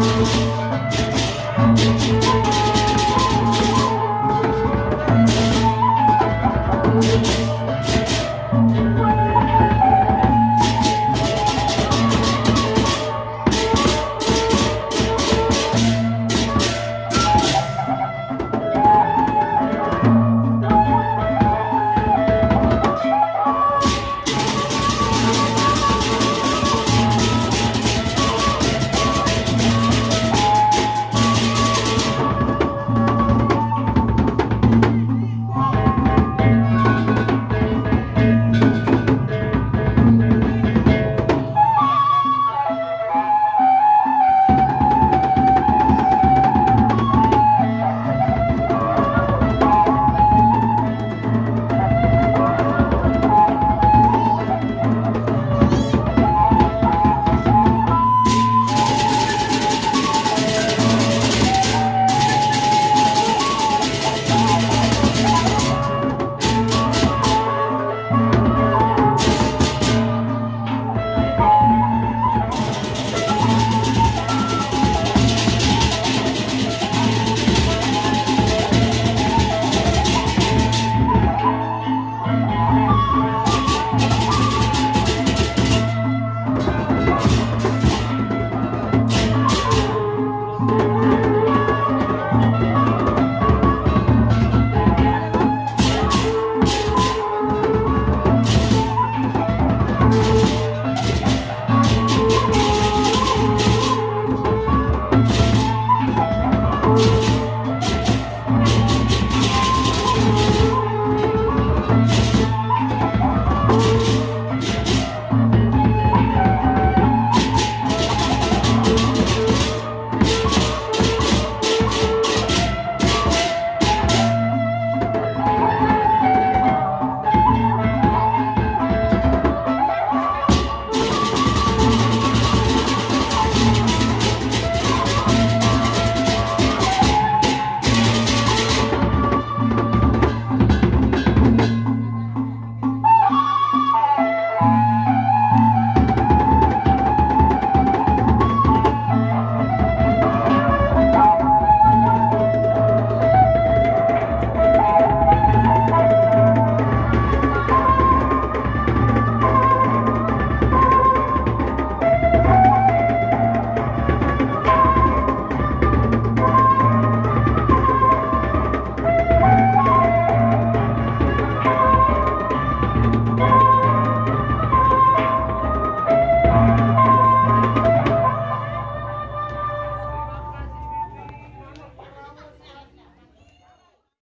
Música